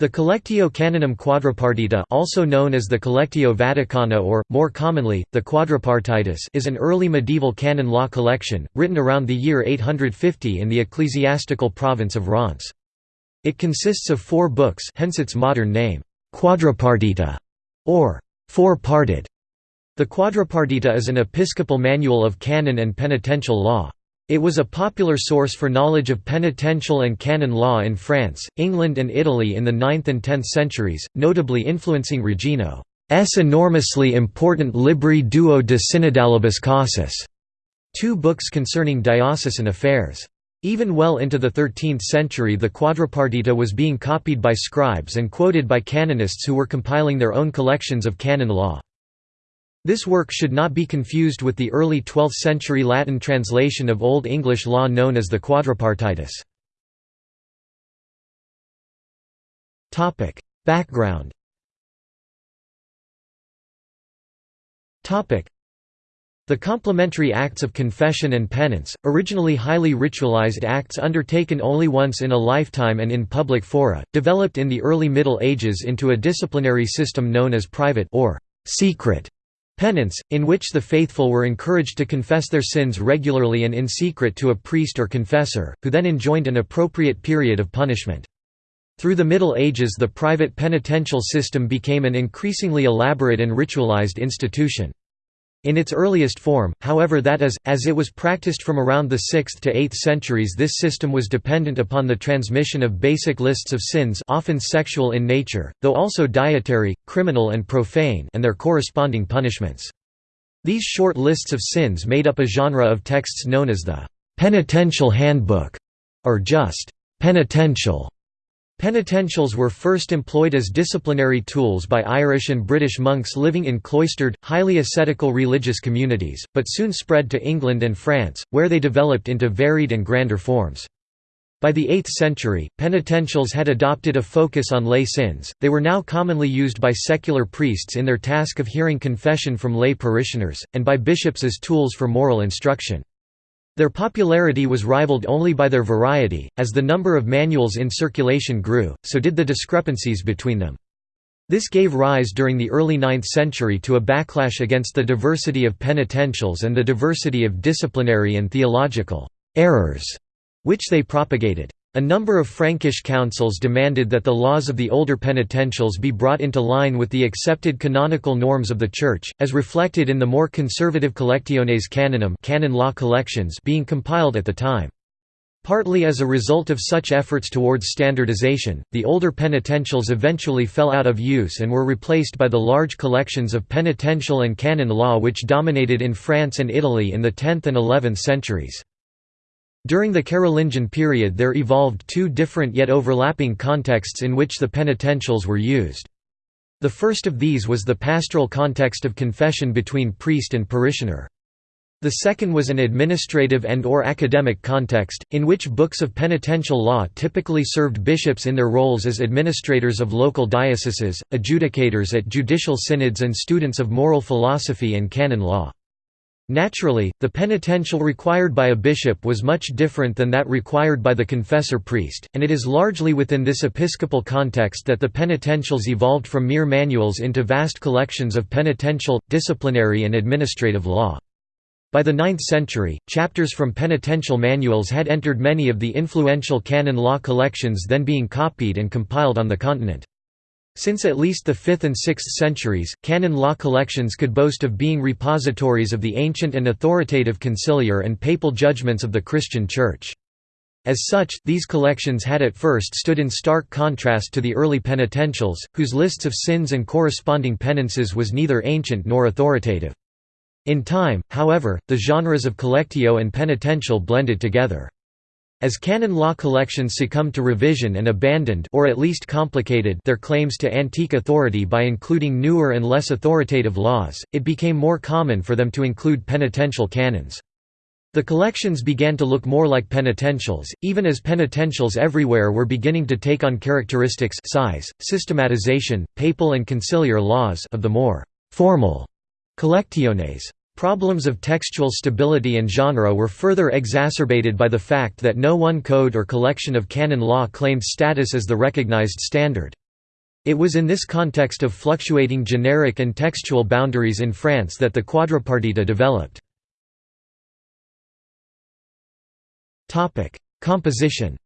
The Collectio Canonum Quadripartita also known as the Collectio Vaticana or, more commonly, the Quadripartitus is an early medieval canon law collection, written around the year 850 in the ecclesiastical province of Reims. It consists of four books hence its modern name, Quadripartita, or four-parted. The Quadripartita is an episcopal manual of canon and penitential law. It was a popular source for knowledge of penitential and canon law in France, England and Italy in the 9th and 10th centuries, notably influencing Regino's enormously important Libri Duo de Synodalibus Causis, two books concerning diocesan affairs. Even well into the 13th century the Quadripartita was being copied by scribes and quoted by canonists who were compiling their own collections of canon law. This work should not be confused with the early 12th-century Latin translation of Old English law known as the Quadripartitus. Background the complementary acts of confession and penance, originally highly ritualized acts undertaken only once in a lifetime and in public fora, developed in the early Middle Ages into a disciplinary system known as private or secret Penance, in which the faithful were encouraged to confess their sins regularly and in secret to a priest or confessor, who then enjoined an appropriate period of punishment. Through the Middle Ages the private penitential system became an increasingly elaborate and ritualized institution. In its earliest form, however that is, as it was practiced from around the 6th to 8th centuries this system was dependent upon the transmission of basic lists of sins often sexual in nature, though also dietary, criminal and profane and their corresponding punishments. These short lists of sins made up a genre of texts known as the «penitential handbook» or just «penitential» Penitentials were first employed as disciplinary tools by Irish and British monks living in cloistered, highly ascetical religious communities, but soon spread to England and France, where they developed into varied and grander forms. By the 8th century, penitentials had adopted a focus on lay sins, they were now commonly used by secular priests in their task of hearing confession from lay parishioners, and by bishops as tools for moral instruction. Their popularity was rivaled only by their variety, as the number of manuals in circulation grew, so did the discrepancies between them. This gave rise during the early 9th century to a backlash against the diversity of penitentials and the diversity of disciplinary and theological errors, which they propagated. A number of Frankish councils demanded that the laws of the older penitentials be brought into line with the accepted canonical norms of the Church, as reflected in the more conservative Collectiones Canonum canon law collections being compiled at the time. Partly as a result of such efforts towards standardization, the older penitentials eventually fell out of use and were replaced by the large collections of penitential and canon law which dominated in France and Italy in the 10th and 11th centuries. During the Carolingian period there evolved two different yet overlapping contexts in which the penitentials were used. The first of these was the pastoral context of confession between priest and parishioner. The second was an administrative and or academic context, in which books of penitential law typically served bishops in their roles as administrators of local dioceses, adjudicators at judicial synods and students of moral philosophy and canon law. Naturally, the penitential required by a bishop was much different than that required by the confessor priest, and it is largely within this episcopal context that the penitentials evolved from mere manuals into vast collections of penitential, disciplinary and administrative law. By the 9th century, chapters from penitential manuals had entered many of the influential canon law collections then being copied and compiled on the continent. Since at least the 5th and 6th centuries, canon law collections could boast of being repositories of the ancient and authoritative conciliar and papal judgments of the Christian Church. As such, these collections had at first stood in stark contrast to the early penitentials, whose lists of sins and corresponding penances was neither ancient nor authoritative. In time, however, the genres of collectio and penitential blended together. As canon law collections succumbed to revision and abandoned or at least complicated their claims to antique authority by including newer and less authoritative laws, it became more common for them to include penitential canons. The collections began to look more like penitentials, even as penitentials everywhere were beginning to take on characteristics size, systematization, papal and conciliar laws of the more formal collectiones. Problems of textual stability and genre were further exacerbated by the fact that no one code or collection of canon law claimed status as the recognized standard. It was in this context of fluctuating generic and textual boundaries in France that the quadripartita developed. Composition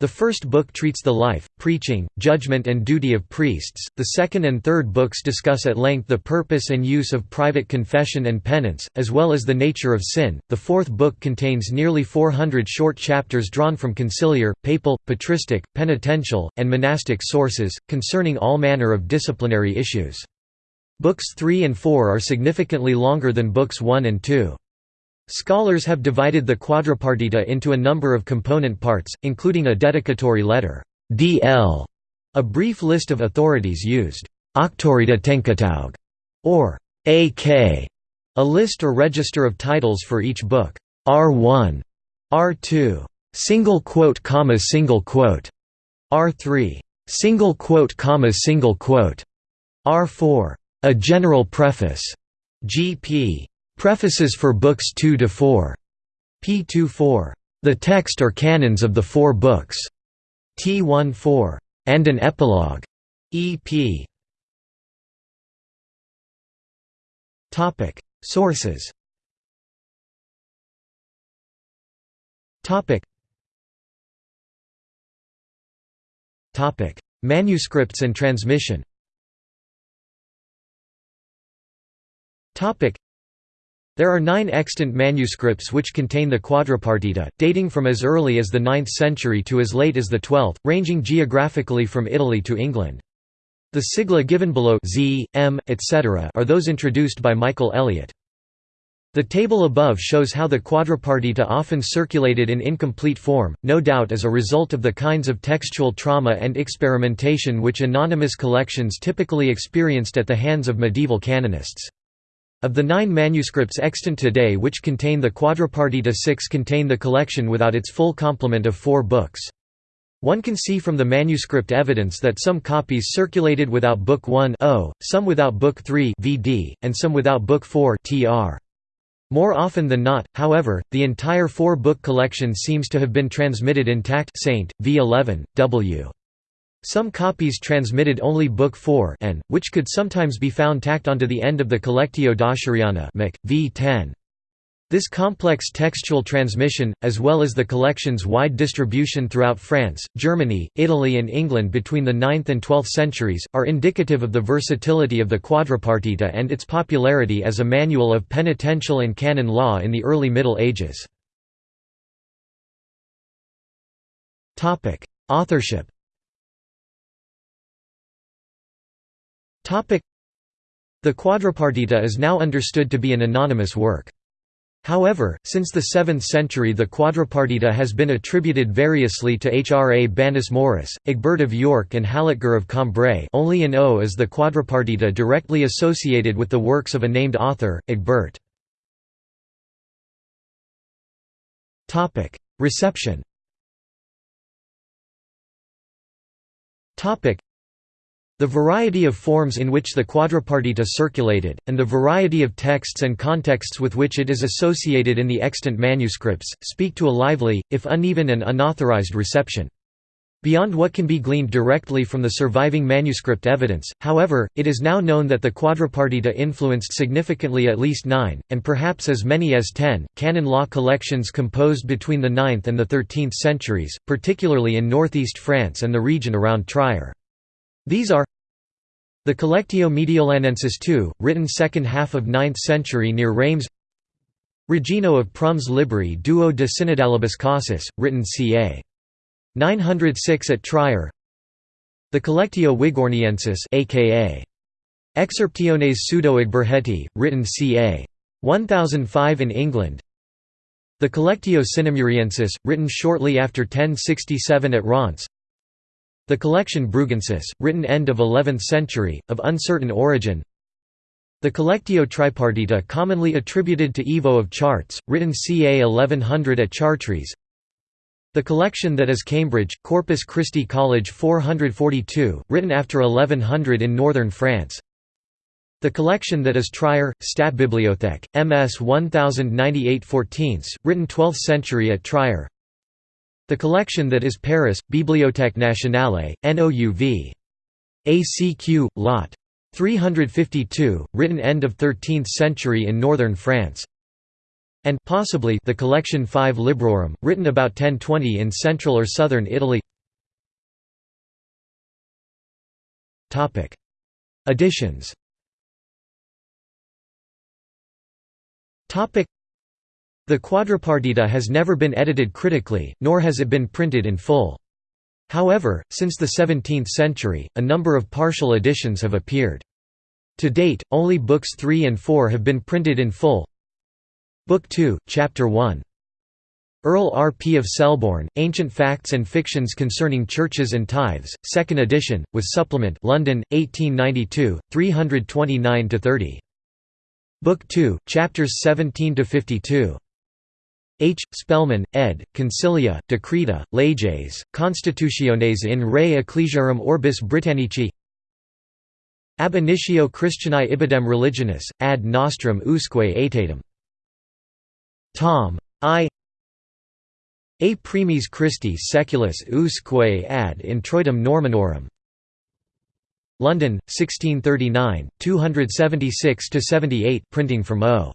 the first book treats the life, preaching, judgment and duty of priests, the second and third books discuss at length the purpose and use of private confession and penance, as well as the nature of sin. The fourth book contains nearly 400 short chapters drawn from conciliar, papal, patristic, penitential, and monastic sources, concerning all manner of disciplinary issues. Books 3 and 4 are significantly longer than books 1 and 2. Scholars have divided the quadripartita into a number of component parts, including a dedicatory letter DL, a brief list of authorities used, Octorita Tenkataug, or AK, a list or register of titles for each book, R1, R2, single quote comma single quote, R3, single quote comma single quote, R4, a general preface, GP, Prefaces for Books 2 to 4. P24. The text or canons of the four books. T14. And an epilogue. EP. Topic: Sources. Topic. Topic: Manuscripts and transmission. Topic: there are nine extant manuscripts which contain the quadripartita, dating from as early as the 9th century to as late as the 12th, ranging geographically from Italy to England. The sigla given below Z, M, etc. are those introduced by Michael Elliott. The table above shows how the quadripartita often circulated in incomplete form, no doubt as a result of the kinds of textual trauma and experimentation which anonymous collections typically experienced at the hands of medieval canonists. Of the nine manuscripts extant today which contain the Quadripartita six contain the collection without its full complement of four books. One can see from the manuscript evidence that some copies circulated without Book 1 o, some without Book 3 VD, and some without Book 4 TR. More often than not, however, the entire four-book collection seems to have been transmitted intact Saint, v11, w. Some copies transmitted only Book 4 and, which could sometimes be found tacked onto the end of the Collectio Dacheriana v 10. This complex textual transmission, as well as the collection's wide distribution throughout France, Germany, Italy and England between the 9th and 12th centuries, are indicative of the versatility of the quadripartita and its popularity as a manual of penitential and canon law in the early Middle Ages. Authorship The Quadripartita is now understood to be an anonymous work. However, since the 7th century the Quadripartita has been attributed variously to Hrabanus Maurus, Egbert of York and Halitgar of Cambrai. Only in O is the Quadripartita directly associated with the works of a named author, Egbert. Reception the variety of forms in which the quadripartita circulated, and the variety of texts and contexts with which it is associated in the extant manuscripts, speak to a lively, if uneven and unauthorized reception. Beyond what can be gleaned directly from the surviving manuscript evidence, however, it is now known that the quadripartita influenced significantly at least nine, and perhaps as many as ten, canon law collections composed between the 9th and the 13th centuries, particularly in northeast France and the region around Trier. These are the Collectio Mediolanensis II, written second half of 9th century near Reims Regino of Prum's Libri Duo de Synodalibus Causis, written ca. 906 at Trier The Collectio Wigorniensis aka Excerptiones Pseudo-Igberheti, written ca. 1005 in England The Collectio Sinemuriensis, written shortly after 1067 at Reims the collection Brugensis, written end of 11th century, of uncertain origin. The Collectio Tripartita commonly attributed to Ivo of Chartres, written ca 1100 at Chartres. The collection that is Cambridge, Corpus Christi College 442, written after 1100 in northern France. The collection that is Trier, Stadtbibliothek, MS 1098 14, written 12th century at Trier The collection that is Paris, Bibliothèque Nationale, NOUV. ACQ, Lot. 352, written end of 13th century in northern France. And possibly the collection 5 Librorum, written about 1020 in central or southern Italy. Editions The Quadripartita has never been edited critically, nor has it been printed in full. However, since the 17th century, a number of partial editions have appeared. To date, only books 3 and 4 have been printed in full. Book 2, Chapter 1. Earl R. P. of Selborne, Ancient Facts and Fictions Concerning Churches and Tithes, 2nd edition, with supplement London, 1892, 329–30. Book 2, Chapters 17–52. H. Spelman, ed., Concilia, Decreta, Leges, Constitutiones in re Ecclesiarum Orbis Britannici Ab initio Christianae ibidem religionis, ad nostrum usque aetatem. Tom. I A primis Christi seculis usque ad introitum Normanorum London, 1639, 276–78 printing from O.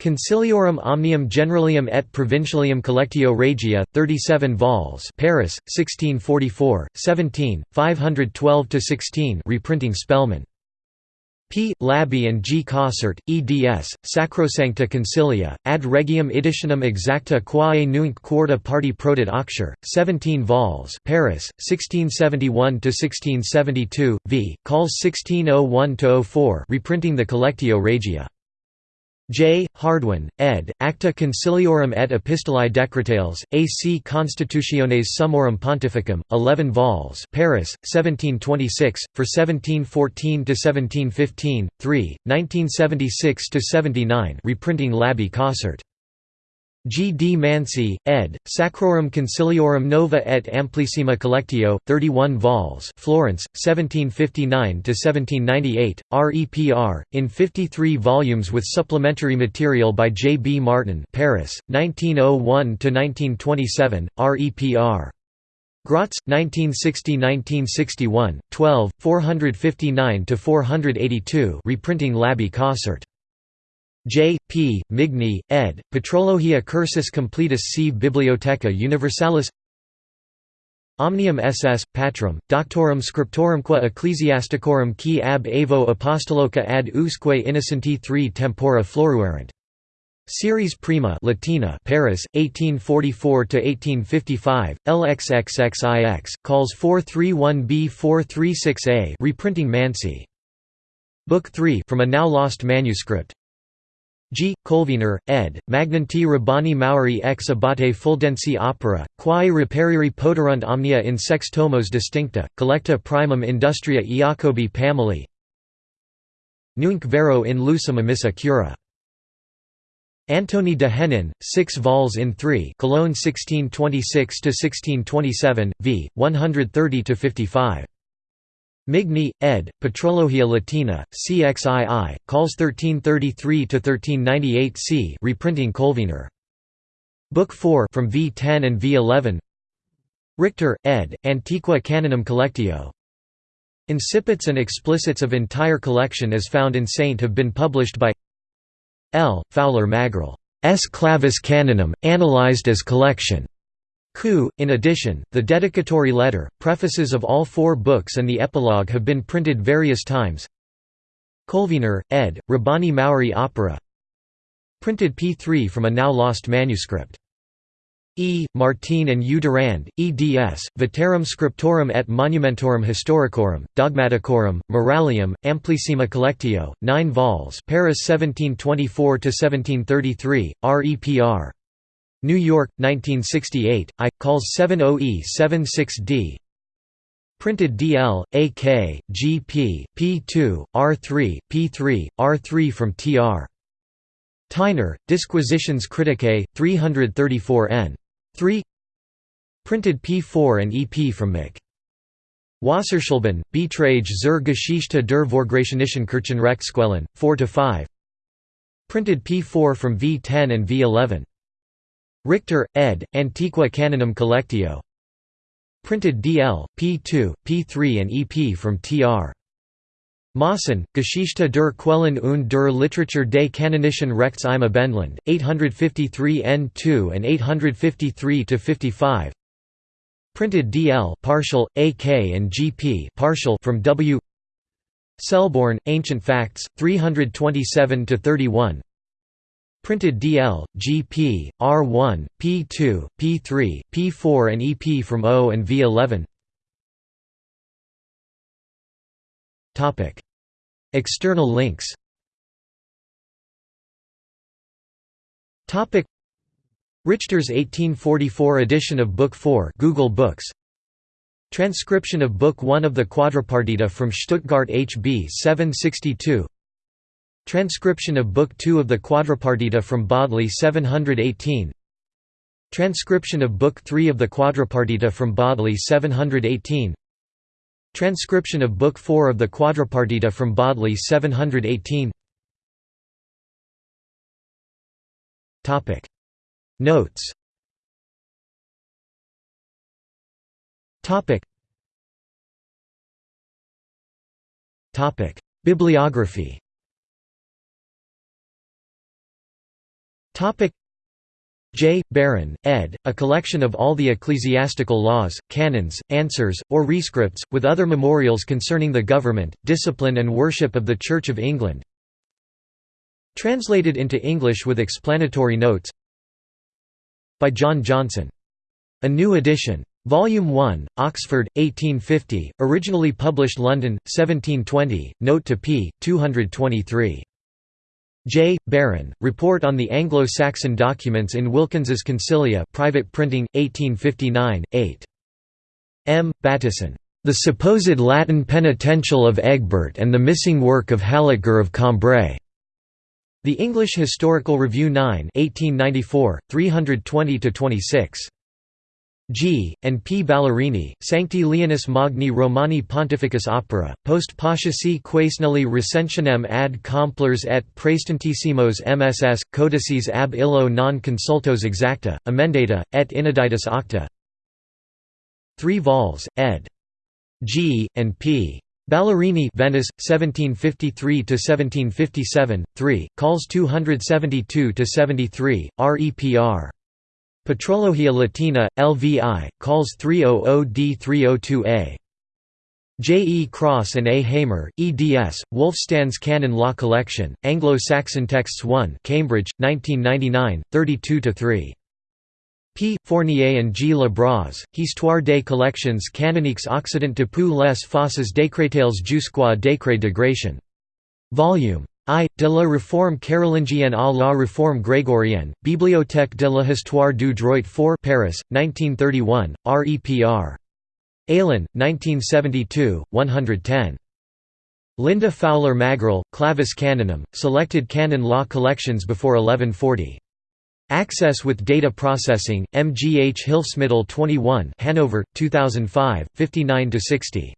Conciliorum Omnium Generalium et Provincialium Collectio Regia, 37 vols Paris, 1644, 17, 512–16 reprinting Spelman P. Labby and G. Cossart, eds. Sacrosancta Concilia, ad regium editionum exacta quae nunc quarta parti prodit aucture, 17 vols Paris, 1671–1672, v. Calls 1601–04 reprinting the Collectio Regia. J. Hardouin, ed., Acta Conciliorum et Epistolae Decretales, AC Constitutiones Summorum Pontificum, 11 vols Paris, 1726, for 1714–1715, 3, 1976–79 reprinting Labby Cossart. G. D. Mansi, ed., Sacrorum Conciliorum Nova et Amplissima Collectio, 31 vols Florence, 1759–1798, REPR, in 53 volumes with supplementary material by J. B. Martin Paris, 1901–1927, REPR. Graz, 1960–1961, 12, 459–482 reprinting Labby Cossart. J. P. Migne, ed., Patrologia Cursus Completus sive Bibliotheca Universalis Omnium ss. Patrum, Doctorum Scriptorumque Ecclesiasticorum qui ab Evo Apostoloca ad usque innocenti 3 tempora floruerant. Series Prima Latina Paris, 1844–1855, LXXXIX, calls 431b436a reprinting Mansi. Book 3 from a now lost manuscript G. Colvener, ed., Magnanti Rabbani Mauri ex abate fuldensi opera, quae reperiri poterunt omnia in sex tomos distincta, collecta primum industria Iacobi Pameli Nunc vero in lucem emissa cura. Antony de Henin, 6 vols in 3 Cologne 1626–1627, v. 130–55. Migne, ed., Patrologia Latina, CXII, calls 1333–1398 c reprinting Colvener. Book 4 from V10 and V11 Richter, ed., Antiqua Canonum Collectio. Incipits and explicits of entire collection as found in Saint have been published by L. Fowler Magerl. S. Clavis Canonum, analyzed as collection. In addition, the dedicatory letter, prefaces of all four books and the epilogue have been printed various times. Colvener, ed., Rabbani Maori Opera Printed p3 from a now lost manuscript. E. Martin and U. Durand, eds, Veterum Scriptorum et Monumentorum Historicorum, Dogmaticorum, Moralium, Amplissima Collectio, 9 vols Paris 1724–1733, REPR. New York, 1968, I. calls 70E 76D Printed DL, AK, GP, P2, R3, P3, R3 from TR. Theiner, Disquisitions Criticae, 334 n. 3 Printed P4 and EP from Mick. Wasserschleben, Betrage zur Geschichte der Vorgrationischen Kirchenrechtsquellen, 4–5 Printed P4 from V10 and V11 Richter, ed., Antiqua Canonum Collectio Printed DL, P2, P3 and EP from Tr. Maassen, Geschichte der Quellen und der Literatur des Kanonischen Rechts im Abendland, 853 n2 and 853–55 Printed DL partial, AK and GP partial from W Selborne, Ancient Facts, 327–31 Printed DL, GP, R1, P2, P3, P4 and EP from O and V11 External links. Richter's 1844 edition of Book 4 Google Books. Transcription of Book 1 of the Quadripartita from Stuttgart HB 762 Transcription of Book 2 of the Quadripartita from Bodley 718 Transcription of Book 3 of the Quadripartita from Bodley 718 Transcription of Book 4 of the Quadripartita from Bodley 718 Topic. Notes. Topic. Topic. Bibliography J. Barron, ed., a collection of all the ecclesiastical laws, canons, answers, or rescripts, with other memorials concerning the government, discipline and worship of the Church of England Translated into English with explanatory notes By John Johnson. A new edition. Volume 1, Oxford, 1850, originally published London, 1720, note to p. 223. J. Barron, Report on the Anglo-Saxon Documents in Wilkins's Concilia private printing, 1859, 8. M. Bateson. The supposed Latin penitential of Egbert and the missing work of Halitgar of Cambrai. The English Historical Review 9 1894, 320–26. G. and P. Ballerini, Sancti Leonis Magni Romani Pontificus Opera, post Pasciasi quaesnelli recensionem ad complers et praestantissimos MSS, codices ab illo non consultos exacta, emendata, et ineditus acta 3 vols, ed. G. and P. Ballerini Venice, 1753–1757, 3, calls 272–73, REPR. Patrologia Latina, LVI, calls 300D302A. J. E. Cross and A. Hamer, eds. Wulfstan's Canon Law Collection, Anglo-Saxon Texts 1 Cambridge, 1999, 32–3. P. Fournier and G. Le Bras, Histoire des collections canoniques occident depuis les fosses décrétales jusqu'au décret de Gratian. I. de la Réforme carolingienne à la Réforme grégorienne, Bibliothèque de la Histoire du droit 4 Paris, 1931, REPR. Aalen, 1972, 110. Linda Fowler Magerl, Clavis Canonum, Selected Canon Law Collections before 1140. Access with Data Processing, MGH Hilfsmittel 21 Hanover, 2005, 59–60.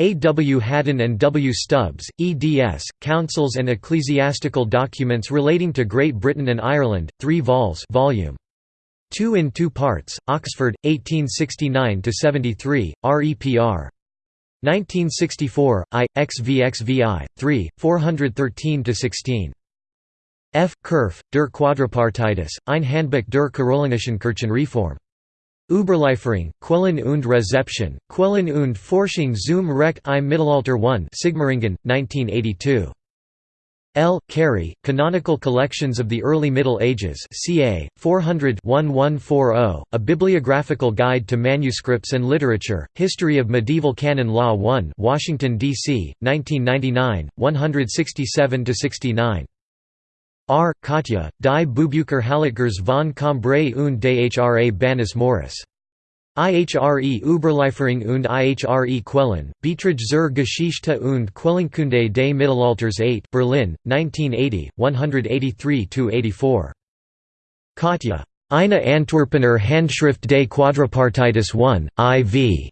A. W. Haddon and W. Stubbs, eds. Councils and Ecclesiastical Documents Relating to Great Britain and Ireland, 3 vols volume. 2 in 2 parts, Oxford, 1869–73, REPR. 1964, I, XVXVI, 3, 413–16. F. Kerff, der Quadripartitis, ein Handbuch der Karolinischen Kirchenreform. Überlieferung, Quellen und Rezeption, Quellen und Forschung zum Recht im Mittelalter 1 Sigmaringen, 1982. L. Kéry, Canonical Collections of the Early Middle Ages ca. 400-1140, A Bibliographical Guide to Manuscripts and Literature, History of Medieval Canon Law 1 Washington, D.C., 1999, 167–69. R. Kottje, die Bubucher Halitgars von Cambrai und Dhra Banis Morris. IHRE Überlieferung und IHRE Quellen, Beiträge zur Geschichte und Quellenkunde des Mittelalters 8 Berlin, 1980, 183–84. Kottje. Eine Antwerpener Handschrift des Quadripartitis 1, IV.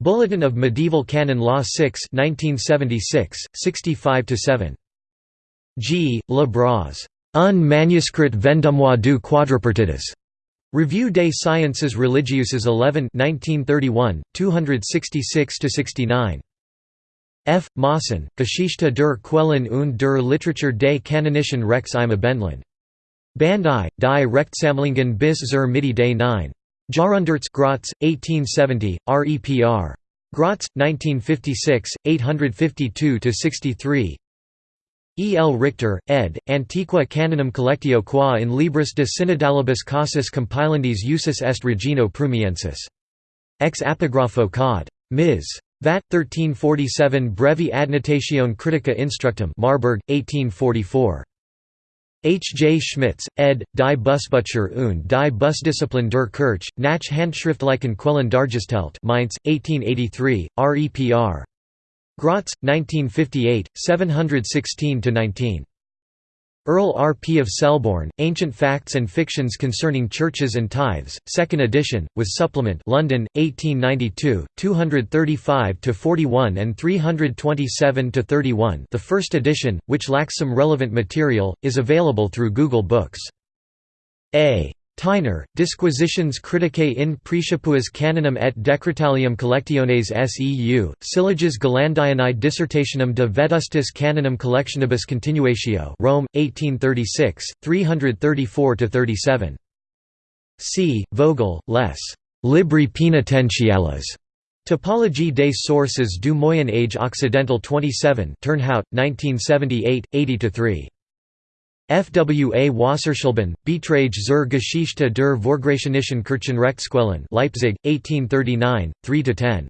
Bulletin of Medieval Canon Law 6 1976, 65–7. G. Le Bras. Un manuscrit vendumois du quadripartidus. Revue des Sciences Religieuses 11 1931, 266–69 F. Maassen, Geschichte der Quellen und der Literatur des Kanonischen Rechts im Abendland. Bandai, die Rechtsammlungen bis zur Mitte des 9. Jahrhunderts Graz, 1870, REPR. Graz, 1956, 852–63 E. L. Richter, ed., Antiqua Canonum Collectio qua in Libris de Synodalibus Casus Compilendis usus est Regino Prumiensis. Ex Epigrapho Cod. Ms. Vat. 1347 Brevi Adnotatione Critica Instructum Marburg, 1844. H. J. Schmitz, ed., Die Busbücher und die Busdisziplin der Kirche, nach Handschriftlichen Quellen dargestellt Mainz, 1883, REPR. Graz, 1958, 716–19. Earl R. P. of Selborne, Ancient Facts and Fictions Concerning Churches and Tithes, 2nd edition, with supplement London, 1892, 235–41 and 327–31 the first edition, which lacks some relevant material, is available through Google Books. A. Theiner, Disquisitions criticae in Praecipuas canonum et decretalium collectiones seu, Sylloges Galandianae dissertationum de vetustis canonum collectionibus continuatio Rome, 1836, 334–37. C. Vogel, Les Libri Penitentiales. Topologie des sources du Moyen Age Occidental 27 Turnhout, 1978, 80–3. F. W. A. Wasserschleben, Betrage zur Geschichte der Vorgrätionischen Kirchenrechtsquellen Leipzig, 1839, 3–10.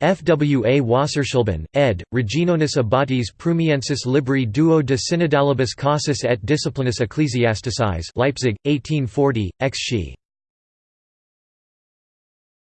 F. W. A. Wasserschleben, ed., Reginonis Abbatis Prumiensis Libri duo de Synodalibus Casus et Disciplinis Ecclesiasticis Leipzig, 1840, ex.